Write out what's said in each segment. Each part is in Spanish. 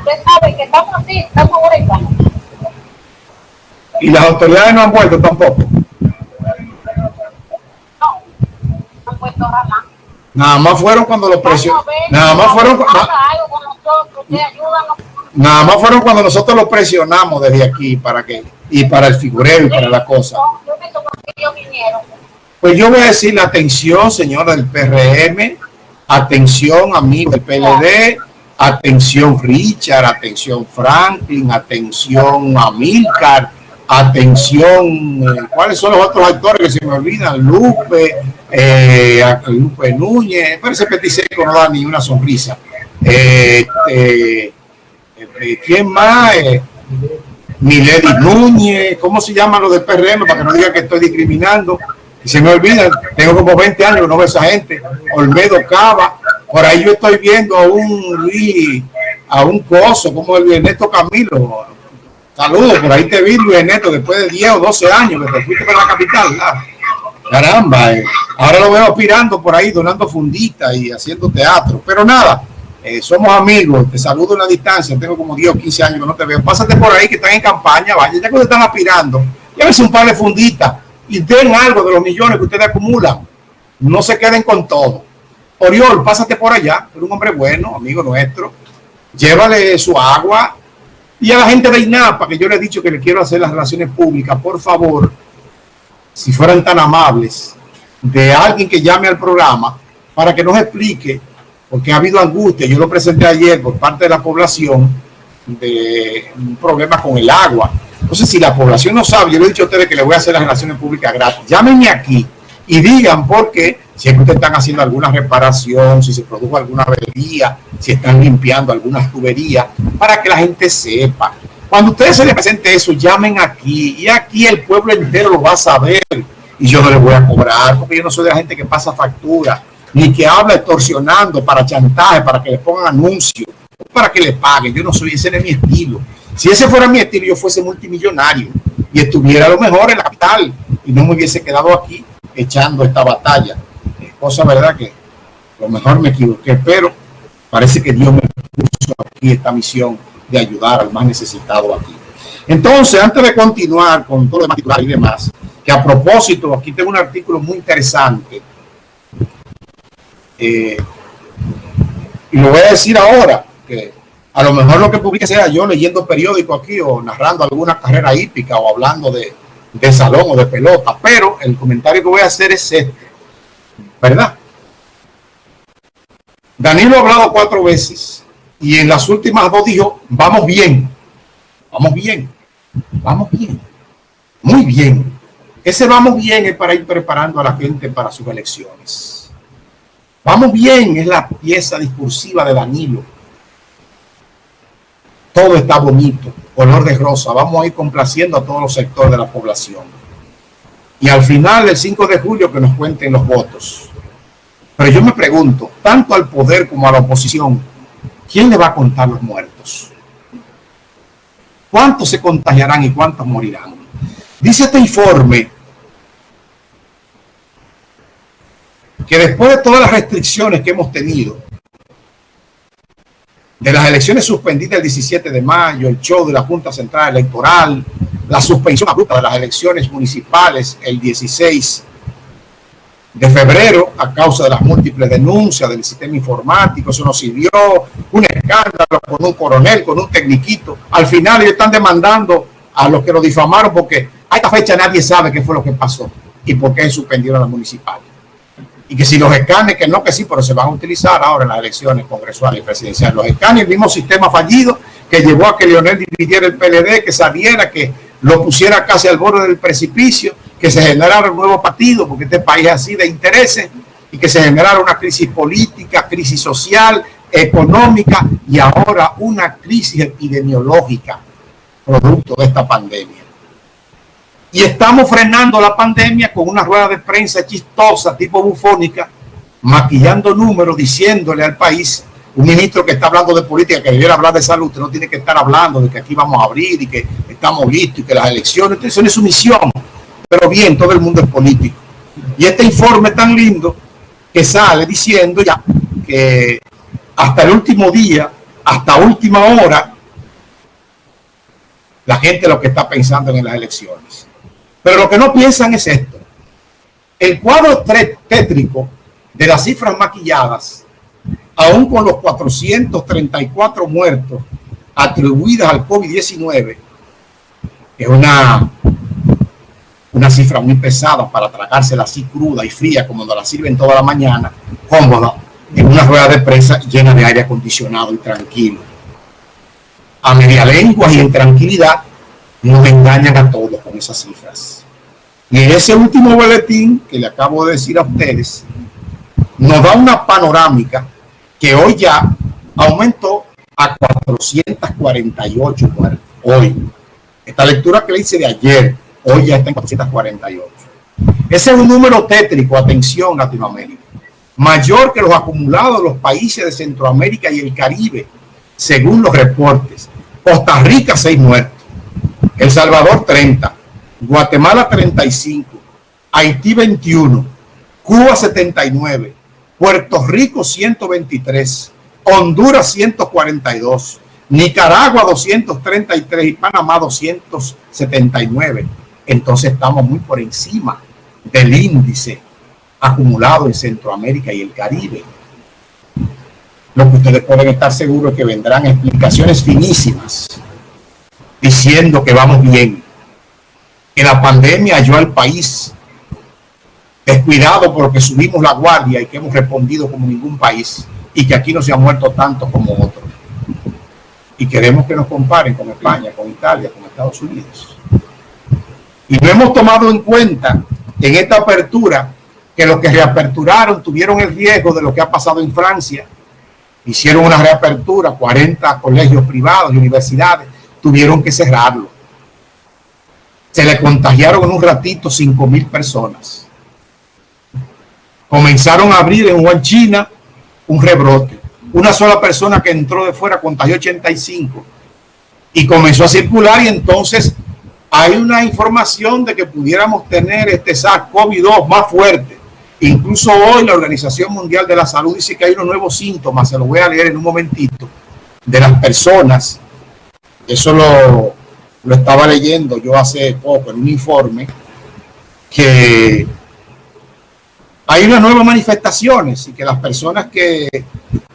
usted sabe que estamos así, estamos ahora igual. Y las autoridades no han vuelto tampoco. No, no han puesto jamás. Nada más fueron cuando los presionaron. Nada más fueron. ayúdanos. Nada más fueron cuando nosotros los presionamos desde aquí para que y para el figureo y para la cosa. Pues yo voy a decir la atención, señora del PRM, atención, amigos del PLD, atención Richard, atención Franklin, atención Amilcar, atención, eh, ¿cuáles son los otros actores que se me olvidan? Lupe, eh, Lupe Núñez, parece petiseco, no da ni una sonrisa. Eh, eh, ¿Quién más? Eh, Milady Núñez, ¿cómo se llaman los del PRM? Para que no digan que estoy discriminando. Se me olvida, tengo como 20 años no veo esa gente. Olmedo Cava, por ahí yo estoy viendo a un a un coso, como el Ernesto Camilo. Saludos, por ahí te vi, Luis Ernesto, después de 10 o 12 años que te fuiste para la capital. ¿verdad? Caramba, eh. ahora lo veo aspirando por ahí, donando funditas y haciendo teatro. Pero nada, eh, somos amigos, te saludo en la distancia, tengo como 10 o 15 años que no te veo. Pásate por ahí que están en campaña, vaya, ya que ustedes están aspirando, llévense un par de funditas y den algo de los millones que ustedes acumulan. No se queden con todo. Oriol, pásate por allá, eres un hombre bueno, amigo nuestro. Llévale su agua. Y a la gente de INAPA, que yo le he dicho que le quiero hacer las relaciones públicas, por favor, si fueran tan amables, de alguien que llame al programa para que nos explique, porque ha habido angustia, yo lo presenté ayer por parte de la población, de un problema con el agua. Entonces, si la población no sabe, yo le he dicho a ustedes que le voy a hacer las relaciones públicas gratis. Llámenme aquí y digan por qué, si es que ustedes están haciendo alguna reparación, si se produjo alguna avería, si están limpiando algunas tuberías, para que la gente sepa. Cuando ustedes se les presente eso, llamen aquí y aquí el pueblo entero lo va a saber y yo no les voy a cobrar porque yo no soy de la gente que pasa factura ni que habla extorsionando para chantaje, para que le pongan anuncios, para que le paguen. Yo no soy, ese no es mi estilo. Si ese fuera mi estilo, yo fuese multimillonario y estuviera a lo mejor en la capital y no me hubiese quedado aquí echando esta batalla. Es cosa verdad que a lo mejor me equivoqué, pero parece que Dios me puso aquí esta misión de ayudar al más necesitado aquí. Entonces, antes de continuar con todo lo demás y demás, que a propósito, aquí tengo un artículo muy interesante eh, y lo voy a decir ahora, que a lo mejor lo que publique sea yo leyendo periódico aquí o narrando alguna carrera hípica o hablando de, de salón o de pelota, pero el comentario que voy a hacer es este, ¿verdad? Danilo ha hablado cuatro veces y en las últimas dos dijo, vamos bien, vamos bien, vamos bien, muy bien. Ese vamos bien es para ir preparando a la gente para sus elecciones. Vamos bien, es la pieza discursiva de Danilo. Todo está bonito, color de rosa. Vamos a ir complaciendo a todos los sectores de la población. Y al final, el 5 de julio, que nos cuenten los votos. Pero yo me pregunto, tanto al poder como a la oposición, ¿quién le va a contar los muertos? ¿Cuántos se contagiarán y cuántos morirán? Dice este informe que después de todas las restricciones que hemos tenido, de las elecciones suspendidas el 17 de mayo, el show de la Junta Central Electoral, la suspensión abrupta de las elecciones municipales el 16 de febrero a causa de las múltiples denuncias del sistema informático, eso nos sirvió, un escándalo con un coronel, con un tecniquito. Al final ellos están demandando a los que lo difamaron porque a esta fecha nadie sabe qué fue lo que pasó y por qué suspendieron las municipales y que si los escanes, que no que sí, pero se van a utilizar ahora en las elecciones congresuales y presidenciales. Los escanes, el mismo sistema fallido que llevó a que Leonel dividiera el PLD, que saliera, que lo pusiera casi al borde del precipicio, que se generara un nuevo partido, porque este país es así de intereses, y que se generara una crisis política, crisis social, económica y ahora una crisis epidemiológica producto de esta pandemia. Y estamos frenando la pandemia con una rueda de prensa chistosa, tipo bufónica, maquillando números, diciéndole al país, un ministro que está hablando de política, que debiera hablar de salud, usted no tiene que estar hablando de que aquí vamos a abrir y que estamos listos y que las elecciones, eso no es su misión. Pero bien, todo el mundo es político. Y este informe tan lindo que sale diciendo ya que hasta el último día hasta última hora la gente lo que está pensando en las elecciones. Pero lo que no piensan es esto. El cuadro tétrico de las cifras maquilladas, aún con los 434 muertos atribuidas al COVID-19, es una, una cifra muy pesada para tragársela así cruda y fría como la sirven toda la mañana, cómoda, en una rueda de prensa llena de aire acondicionado y tranquilo. A media lengua y en tranquilidad nos engañan a todos con esas cifras. Y ese último boletín que le acabo de decir a ustedes, nos da una panorámica que hoy ya aumentó a 448 muertos. Hoy. Esta lectura que le hice de ayer, hoy ya está en 448. Ese es un número tétrico, atención Latinoamérica, mayor que los acumulados de los países de Centroamérica y el Caribe, según los reportes. Costa Rica, 6 muertos. El Salvador, 30. Guatemala, 35. Haití, 21. Cuba, 79. Puerto Rico 123, Honduras 142, Nicaragua 233 y Panamá 279. Entonces estamos muy por encima del índice acumulado en Centroamérica y el Caribe. Lo que ustedes pueden estar seguros es que vendrán explicaciones finísimas diciendo que vamos bien, que la pandemia halló al país descuidado porque subimos la guardia y que hemos respondido como ningún país y que aquí no se ha muerto tanto como otros. Y queremos que nos comparen con España, con Italia, con Estados Unidos. Y no hemos tomado en cuenta en esta apertura que los que reaperturaron tuvieron el riesgo de lo que ha pasado en Francia. Hicieron una reapertura, 40 colegios privados y universidades, tuvieron que cerrarlo. Se le contagiaron en un ratito 5 mil personas comenzaron a abrir en Wuhan, China, un rebrote. Una sola persona que entró de fuera contagió 85 y comenzó a circular y entonces hay una información de que pudiéramos tener este SARS-CoV-2 más fuerte. Incluso hoy la Organización Mundial de la Salud dice que hay unos nuevos síntomas, se los voy a leer en un momentito, de las personas. Eso lo, lo estaba leyendo yo hace poco en un informe que hay unas nuevas manifestaciones y que las personas que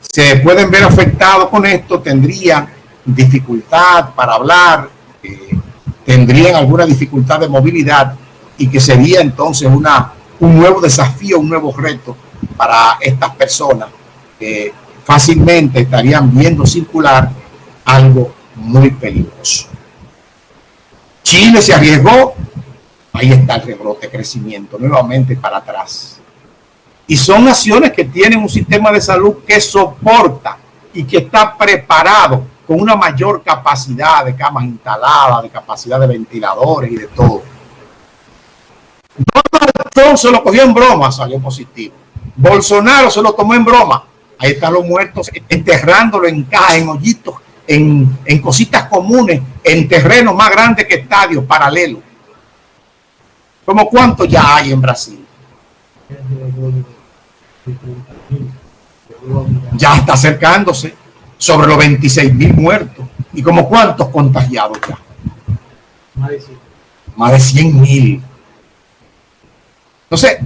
se pueden ver afectados con esto tendrían dificultad para hablar, eh, tendrían alguna dificultad de movilidad y que sería entonces una, un nuevo desafío, un nuevo reto para estas personas que fácilmente estarían viendo circular algo muy peligroso. Chile se arriesgó, ahí está el rebrote, crecimiento, nuevamente para atrás. Y son naciones que tienen un sistema de salud que soporta y que está preparado con una mayor capacidad de camas instaladas, de capacidad de ventiladores y de todo. Donald Trump se lo cogió en broma, salió positivo. Bolsonaro se lo tomó en broma. Ahí están los muertos enterrándolo en cajas, en hoyitos, en, cositas comunes, en terrenos más grandes que estadios paralelos. ¿Cómo cuánto ya hay en Brasil? Ya está acercándose sobre los 26 mil muertos. ¿Y como cuántos contagiados ya? Más de 100 mil. Entonces,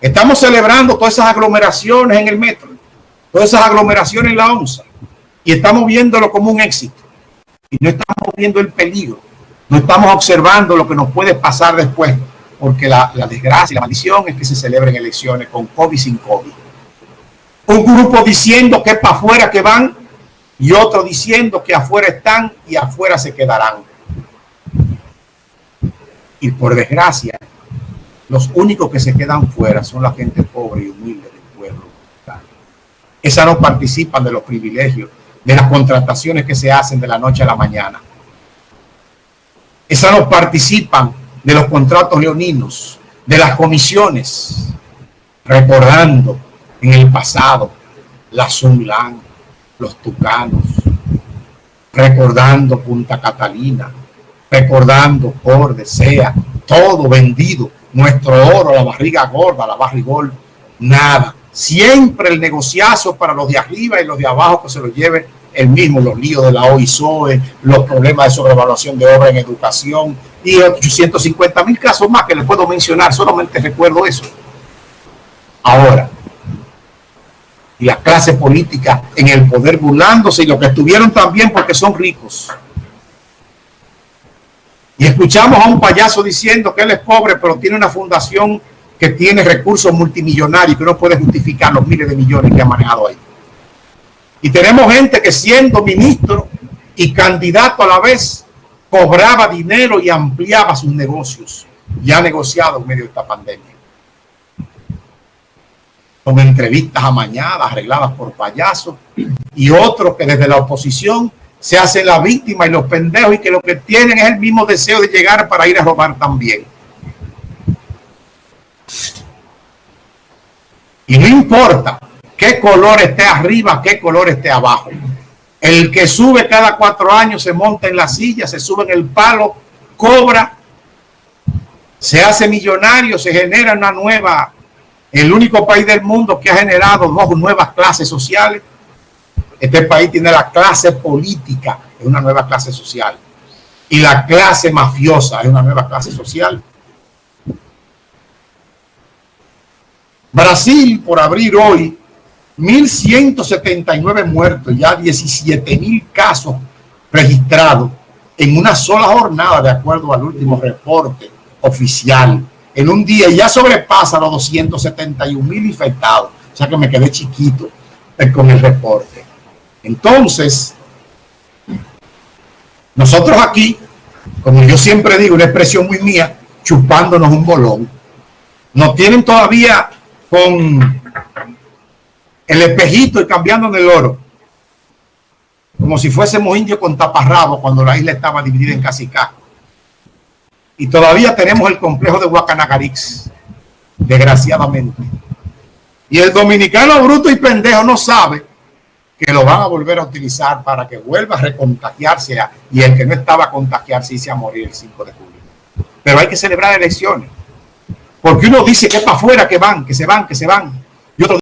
estamos celebrando todas esas aglomeraciones en el metro, todas esas aglomeraciones en la onza, y estamos viéndolo como un éxito. Y no estamos viendo el peligro, no estamos observando lo que nos puede pasar después, porque la, desgracia y la maldición es que se celebren elecciones con COVID sin COVID un grupo diciendo que para afuera que van y otro diciendo que afuera están y afuera se quedarán. Y por desgracia, los únicos que se quedan fuera son la gente pobre y humilde del pueblo. Esas no participan de los privilegios, de las contrataciones que se hacen de la noche a la mañana. Esas no participan de los contratos leoninos, de las comisiones, recordando en el pasado, la Sunlan, los Tucanos, recordando Punta Catalina, recordando por desea, todo vendido, nuestro oro, la barriga gorda, la barrigol, nada. Siempre el negociazo para los de arriba y los de abajo que se lo lleve el mismo, los líos de la OISOE, los problemas de sobrevaluación de obra en educación y 850 mil casos más que les puedo mencionar, solamente recuerdo eso. Ahora, y la clase política en el poder burlándose y los que estuvieron también porque son ricos. Y escuchamos a un payaso diciendo que él es pobre, pero tiene una fundación que tiene recursos multimillonarios que no puede justificar los miles de millones que ha manejado ahí. Y tenemos gente que siendo ministro y candidato a la vez, cobraba dinero y ampliaba sus negocios. Ya negociado en medio de esta pandemia. Con entrevistas amañadas, arregladas por payasos, y otros que desde la oposición se hacen la víctima y los pendejos y que lo que tienen es el mismo deseo de llegar para ir a robar también. Y no importa qué color esté arriba, qué color esté abajo. El que sube cada cuatro años se monta en la silla, se sube en el palo, cobra, se hace millonario, se genera una nueva, el único país del mundo que ha generado dos nuevas clases sociales. Este país tiene la clase política, es una nueva clase social. Y la clase mafiosa es una nueva clase social. Brasil, por abrir hoy, 1.179 muertos, ya 17.000 casos registrados en una sola jornada, de acuerdo al último reporte oficial. En un día ya sobrepasa los 271 mil infectados. O sea que me quedé chiquito eh, con el reporte. Entonces, nosotros aquí, como yo siempre digo, una expresión muy mía, chupándonos un bolón. Nos tienen todavía con el espejito y cambiando en el oro. Como si fuésemos indios con taparrabo cuando la isla estaba dividida en casicá. Y todavía tenemos el complejo de Guacanagarix, desgraciadamente. Y el dominicano bruto y pendejo no sabe que lo van a volver a utilizar para que vuelva a recontagiarse y el que no estaba a contagiarse y a morir el 5 de julio. Pero hay que celebrar elecciones. Porque uno dice que es para afuera que van, que se van, que se van.